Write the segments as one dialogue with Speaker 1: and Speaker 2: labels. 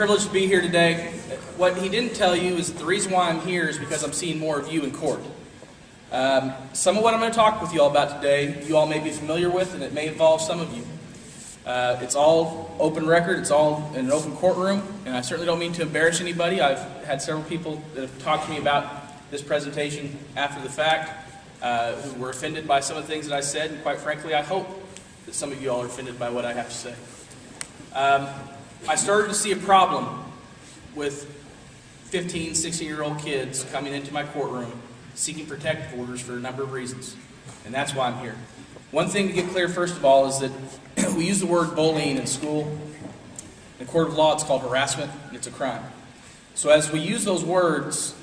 Speaker 1: privileged to be here today. What he didn't tell you is the reason why I'm here is because I'm seeing more of you in court. Um, some of what I'm going to talk with you all about today, you all may be familiar with, and it may involve some of you. Uh, it's all open record, it's all in an open courtroom, and I certainly don't mean to embarrass anybody. I've had several people that have talked to me about this presentation after the fact uh, who were offended by some of the things that I said, and quite frankly, I hope that some of you all are offended by what I have to say. Um, I started to see a problem with 15, 16 year old kids coming into my courtroom seeking protective orders for a number of reasons, and that's why I'm here. One thing to get clear, first of all, is that we use the word bullying in school. In the court of law, it's called harassment, and it's a crime. So as we use those words,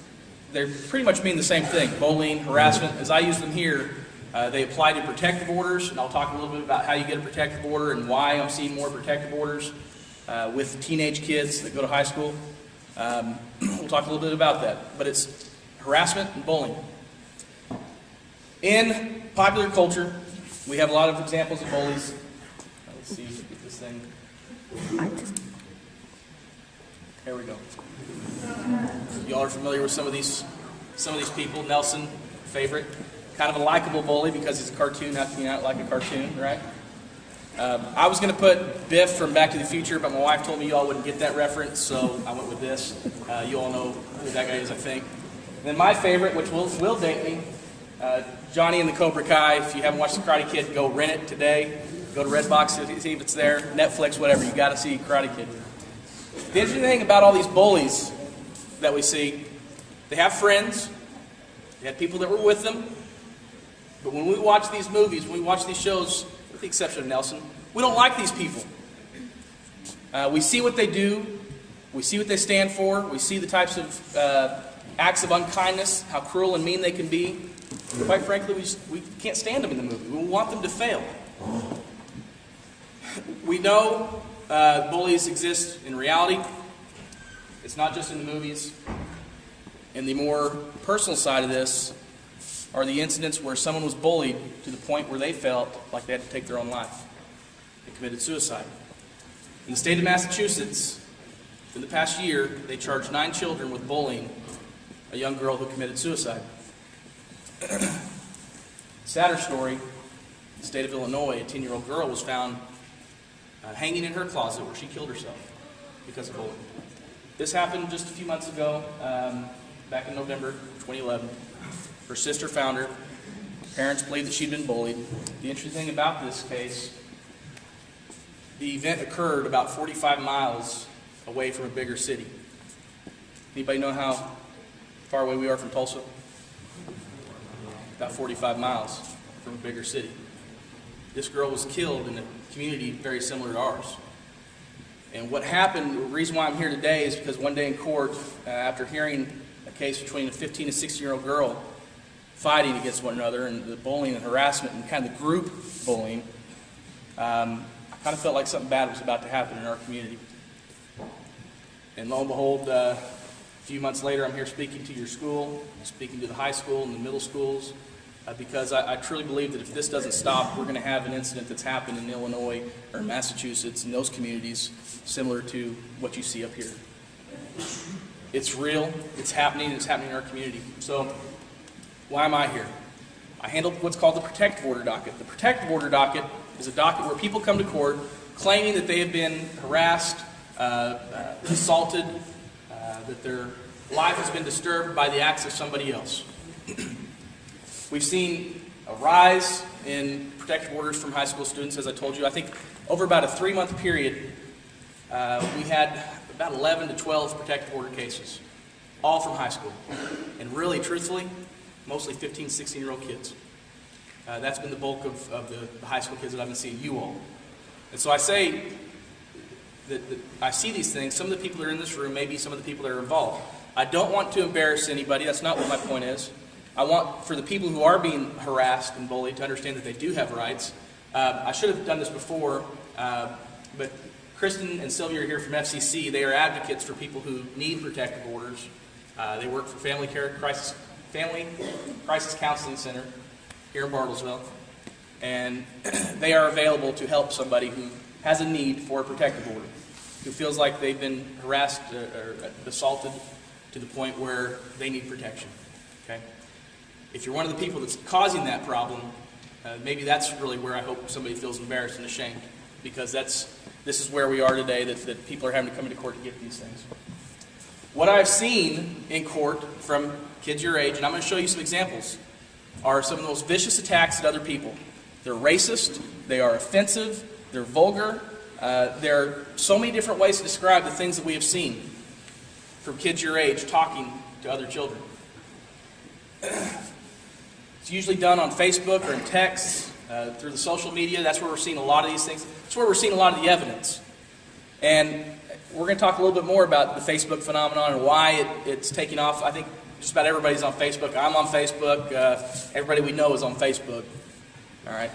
Speaker 1: they pretty much mean the same thing bullying, harassment. As I use them here, uh, they apply to protective orders, and I'll talk a little bit about how you get a protective order and why I'm seeing more protective orders uh, with teenage kids that go to high school. Um, we'll talk a little bit about that. But it's harassment and bullying. In popular culture, we have a lot of examples of bullies. Let's see, if we get this thing. There we go. Y'all are familiar with some of these some of these people. Nelson, favorite, kind of a likable bully because he's a cartoon, acting out like a cartoon, right? Um, I was going to put Biff from Back to the Future, but my wife told me you all wouldn't get that reference, so I went with this. Uh, you all know who that guy is, I think. And then my favorite, which will, will date me, uh, Johnny and the Cobra Kai. If you haven't watched The Karate Kid, go rent it today. Go to Redbox, see if it's there, Netflix, whatever. You got to see Karate Kid. The interesting thing about all these bullies that we see, they have friends, they have people that were with them, but when we watch these movies, when we watch these shows, with the exception of Nelson, we don't like these people. Uh, we see what they do, we see what they stand for, we see the types of uh, acts of unkindness, how cruel and mean they can be. Quite frankly, we, just, we can't stand them in the movie. We want them to fail. We know uh, bullies exist in reality. It's not just in the movies. And the more personal side of this are the incidents where someone was bullied to the point where they felt like they had to take their own life. They committed suicide. In the state of Massachusetts, in the past year, they charged nine children with bullying a young girl who committed suicide. Sadder story, in the state of Illinois, a 10 year old girl was found uh, hanging in her closet where she killed herself because of bullying. This happened just a few months ago, um, back in November 2011. Her sister found her. Parents believe that she'd been bullied. The interesting thing about this case, the event occurred about 45 miles away from a bigger city. Anybody know how far away we are from Tulsa? About 45 miles from a bigger city. This girl was killed in a community very similar to ours. And what happened, the reason why I'm here today is because one day in court, uh, after hearing a case between a 15 and 16 year old girl fighting against one another and the bullying and harassment and kind of the group bullying, um, I kind of felt like something bad was about to happen in our community. And lo and behold, uh, a few months later, I'm here speaking to your school, speaking to the high school and the middle schools, uh, because I, I, truly believe that if this doesn't stop, we're going to have an incident that's happened in Illinois or Massachusetts in those communities similar to what you see up here. It's real, it's happening, it's happening in our community. So, why am I here? I handle what's called the protective order docket. The protective order docket is a docket where people come to court claiming that they have been harassed, uh, uh, assaulted, uh, that their life has been disturbed by the acts of somebody else. We've seen a rise in protective orders from high school students, as I told you. I think over about a three month period, uh, we had about 11 to 12 protective order cases, all from high school. And really, truthfully, mostly 15, 16 year old kids. Uh, that's been the bulk of, of the, the, high school kids that I've been seeing, you all. And so I say that, that I see these things. Some of the people that are in this room may be some of the people that are involved. I don't want to embarrass anybody. That's not what my point is. I want for the people who are being harassed and bullied to understand that they do have rights. Uh, I should have done this before, uh, but Kristen and Sylvia are here from FCC. They are advocates for people who need protective orders. Uh, they work for Family Care Crisis, Family Crisis Counseling Center here in Bartlesville, and they are available to help somebody who has a need for a protective order. who feels like they've been harassed uh, or assaulted to the point where they need protection. Okay? If you're one of the people that's causing that problem, uh, maybe that's really where I hope somebody feels embarrassed and ashamed, because that's this is where we are today. That, that people are having to come into court to get these things. What I've seen in court from kids your age, and I'm going to show you some examples, are some of the most vicious attacks at other people. They're racist, they are offensive, they're vulgar. Uh, there are so many different ways to describe the things that we have seen from kids your age talking to other children. It's usually done on Facebook or in texts, uh, through the social media. That's where we're seeing a lot of these things. That's where we're seeing a lot of the evidence. And we're going to talk a little bit more about the Facebook phenomenon and why it, it's taking off. I think just about everybody's on Facebook. I'm on Facebook. Uh, everybody we know is on Facebook. All right.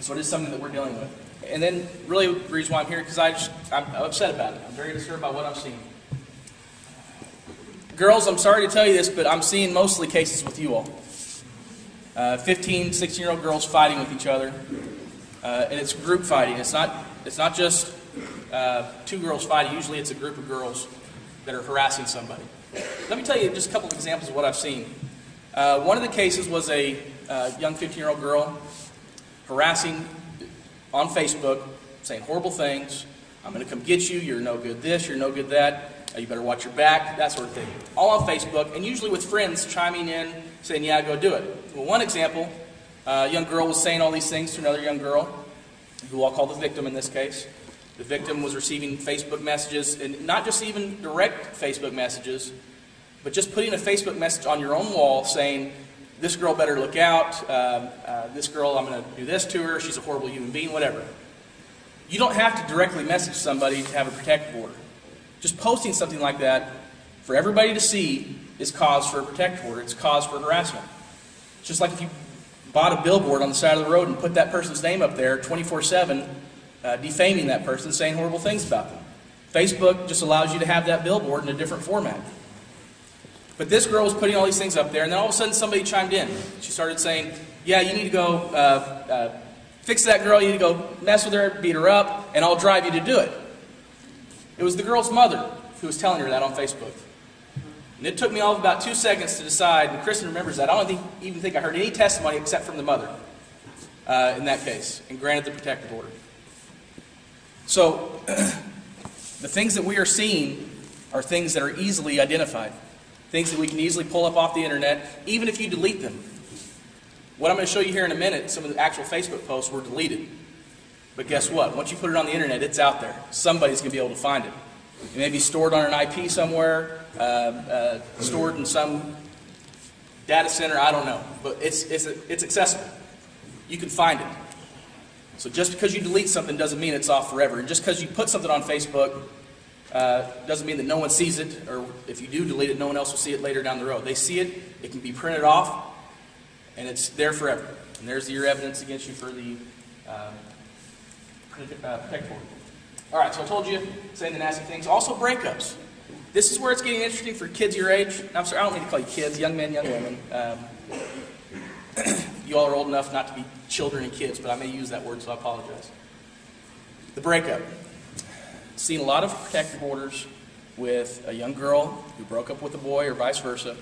Speaker 1: So it is something that we're dealing with. And then, really, the reason why I'm here because I just I'm upset about it. I'm very disturbed by what I'm seeing. Girls, I'm sorry to tell you this, but I'm seeing mostly cases with you all. Uh, 15, 16 year old girls fighting with each other, uh, and it's group fighting. It's not. It's not just uh, two girls fighting. Usually, it's a group of girls that are harassing somebody. Let me tell you just a couple of examples of what I've seen. Uh, one of the cases was a uh, young 15 year old girl harassing on Facebook, saying horrible things. I'm going to come get you. You're no good this, you're no good that. Uh, you better watch your back, that sort of thing. All on Facebook, and usually with friends chiming in, saying, yeah, go do it. Well, one example, uh, a young girl was saying all these things to another young girl, who I'll call the victim in this case. The victim was receiving Facebook messages, and not just even direct Facebook messages, but just putting a Facebook message on your own wall saying, this girl better look out, um, uh, this girl, I'm going to do this to her, she's a horrible human being, whatever. You don't have to directly message somebody to have a protective order. Just posting something like that for everybody to see is cause for a protective order. It's cause for harassment. Just like if you bought a billboard on the side of the road and put that person's name up there 24 7, uh, defaming that person, saying horrible things about them. Facebook just allows you to have that billboard in a different format. But this girl was putting all these things up there, and then all of a sudden somebody chimed in. She started saying, Yeah, you need to go uh, uh, fix that girl, you need to go mess with her, beat her up, and I'll drive you to do it. It was the girl's mother who was telling her that on Facebook. And it took me all of about two seconds to decide, and Kristen remembers that. I don't think, even think I heard any testimony except from the mother uh, in that case, and granted the protective order. So, the things that we are seeing are things that are easily identified, things that we can easily pull up off the internet, even if you delete them. What I'm going to show you here in a minute, some of the actual Facebook posts were deleted. But guess what? Once you put it on the internet, it's out there. Somebody's going to be able to find it. It may be stored on an IP somewhere, uh, uh, stored in some data center, I don't know. But it's, it's, it's accessible. You can find it. So just because you delete something doesn't mean it's off forever. And just because you put something on Facebook uh, doesn't mean that no one sees it, or if you do delete it, no one else will see it later down the road. They see it, it can be printed off, and it's there forever. And there's your evidence against you for the uh, uh, protect order. All right, so I told you, saying the nasty things. Also, breakups. This is where it's getting interesting for kids your age. I'm sorry, I don't mean to call you kids, young men, young women. Um, you all are old enough not to be children and kids, but I may use that word, so I apologize. The breakup. Seen a lot of protective orders with a young girl who broke up with a boy or vice versa,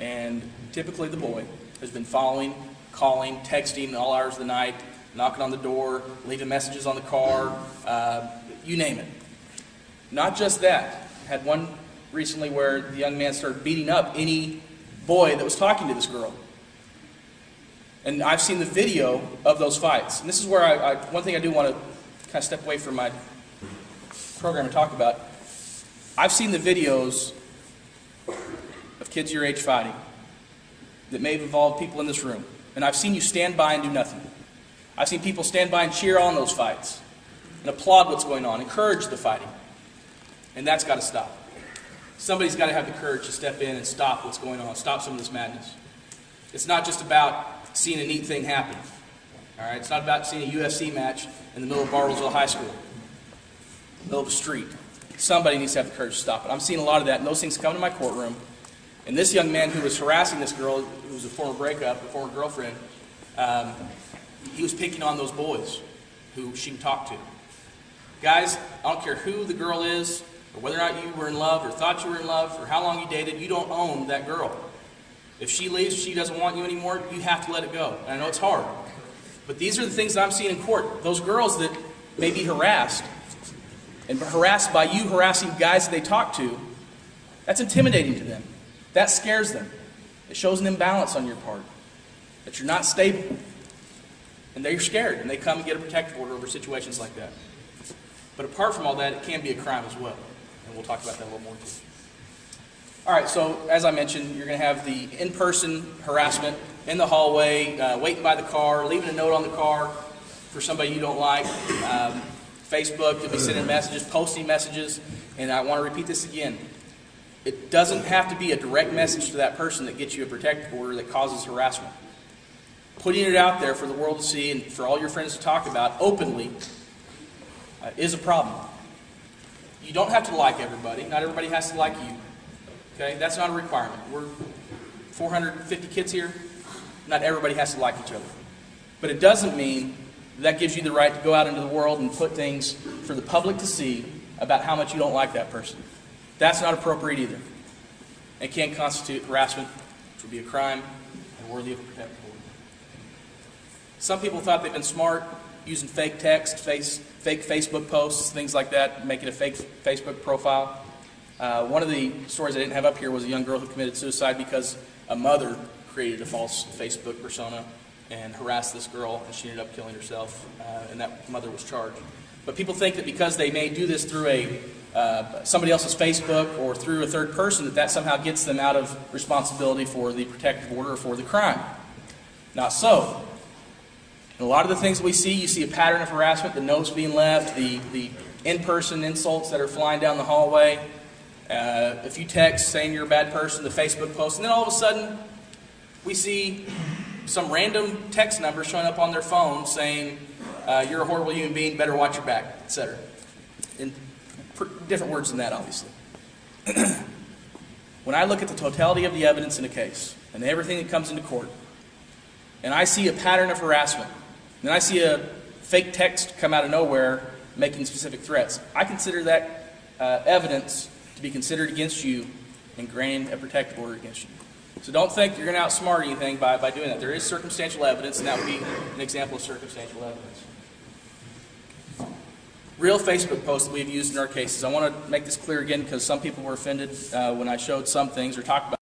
Speaker 1: and typically the boy has been following, calling, texting all hours of the night, knocking on the door, leaving messages on the car, uh, you name it. Not just that. Had one recently where the young man started beating up any boy that was talking to this girl. And I've seen the video of those fights. And this is where I, I one thing I do want to kind of step away from my program and talk about. I've seen the videos of kids your age fighting that may have involved people in this room. And I've seen you stand by and do nothing. I've seen people stand by and cheer on those fights and applaud what's going on, encourage the fighting. And that's got to stop. Somebody's got to have the courage to step in and stop what's going on, stop some of this madness. It's not just about seeing a neat thing happen. All right, it's not about seeing a UFC match in the middle of Bartlesville High School, middle of a street. Somebody needs to have the courage to stop it. I'm seeing a lot of that, and those things come to my courtroom. And this young man who was harassing this girl, who was a former breakup, a former girlfriend, um, he was picking on those boys who she talked to. Guys, I don't care who the girl is, or whether or not you were in love, or thought you were in love, or how long you dated, you don't own that girl. If she leaves, she doesn't want you anymore, you have to let it go. And I know it's hard. But these are the things that I'm seeing in court. Those girls that may be harassed, and harassed by you harassing guys that they talk to, that's intimidating to them. That scares them. It shows an imbalance on your part, that you're not stable. And they're scared, and they come and get a protective order over situations like that. But apart from all that, it can be a crime as well. And we'll talk about that a little more too. All right, so as I mentioned, you're going to have the in person harassment in the hallway, uh, waiting by the car, leaving a note on the car for somebody you don't like. Um, Facebook, you'll be sending messages, posting messages. And I want to repeat this again. It doesn't have to be a direct message to that person that gets you a protective order that causes harassment. Putting it out there for the world to see and for all your friends to talk about openly uh, is a problem. You don't have to like everybody. Not everybody has to like you. Okay? That's not a requirement. We're 450 kids here. Not everybody has to like each other. But it doesn't mean that gives you the right to go out into the world and put things for the public to see about how much you don't like that person. That's not appropriate either. It can't constitute harassment, which would be a crime and worthy of a protective order. Some people thought they'd been smart using fake text, face, fake Facebook posts, things like that, making a fake Facebook profile. Uh, one of the stories I didn't have up here was a young girl who committed suicide because a mother created a false Facebook persona and harassed this girl, and she ended up killing herself, uh, and that mother was charged. But people think that because they may do this through a uh, somebody else's Facebook or through a third person, that that somehow gets them out of responsibility for the protective order or for the crime. Not so. In a lot of the things we see, you see a pattern of harassment, the notes being left, the, the in-person insults that are flying down the hallway, uh, a few texts saying you're a bad person, the Facebook post, and then all of a sudden we see some random text number showing up on their phone saying, uh, you're a horrible human being, better watch your back, etc. In different words than that, obviously. when I look at the totality of the evidence in a case and everything that comes into court, and I see a pattern of harassment, and I see a fake text come out of nowhere making specific threats, I consider that uh, evidence be considered against you and granting a protective order against you. So don't think you're going to outsmart anything by, by doing that. There is circumstantial evidence, and that would be an example of circumstantial evidence. Real Facebook posts that we've used in our cases. I want to make this clear again because some people were offended uh, when I showed some things or talked about.